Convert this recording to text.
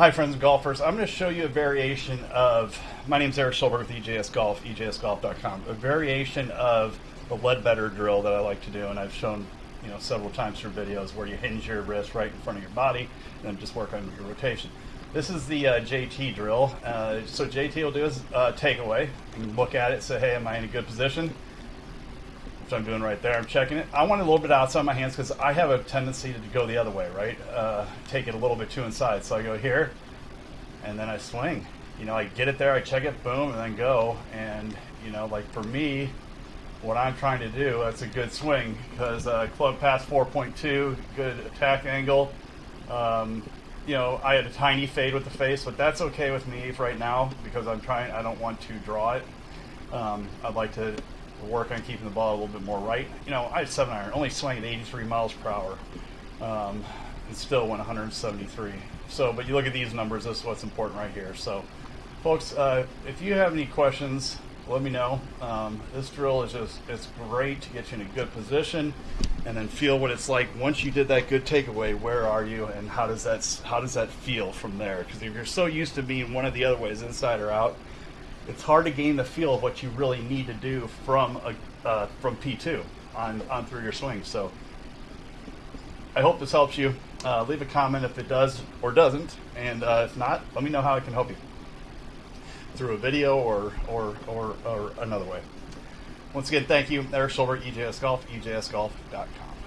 Hi, friends and golfers. I'm going to show you a variation of. My name's Eric Schulberg with EJS Golf, EJSGolf.com. A variation of the Leadbetter drill that I like to do, and I've shown you know several times through videos where you hinge your wrist right in front of your body and then just work on your rotation. This is the uh, JT drill. Uh, so JT will do his uh, takeaway. You can look at it, say, "Hey, am I in a good position?" I'm doing right there. I'm checking it. I want it a little bit outside my hands because I have a tendency to go the other way, right? Uh, take it a little bit too inside. So I go here, and then I swing. You know, I get it there, I check it, boom, and then go. And you know, like for me, what I'm trying to do, that's a good swing because uh, club path 4.2, good attack angle. Um, you know, I had a tiny fade with the face, but that's okay with me right now because I'm trying. I don't want to draw it. Um, I'd like to work on keeping the ball a little bit more right. You know, I had seven iron, only swing at 83 miles per hour, um, and still went 173. So, but you look at these numbers. This is what's important right here. So, folks, uh, if you have any questions, let me know. Um, this drill is just it's great to get you in a good position and then feel what it's like once you did that good takeaway where are you and how does that how does that feel from there because if you're so used to being one of the other ways inside or out it's hard to gain the feel of what you really need to do from a uh, from P2 on on through your swing so I hope this helps you uh, leave a comment if it does or doesn't and uh, if not let me know how I can help you through a video or or, or, or another way once again, thank you. Eric Schulberg, EJS Golf, EJSGolf.com.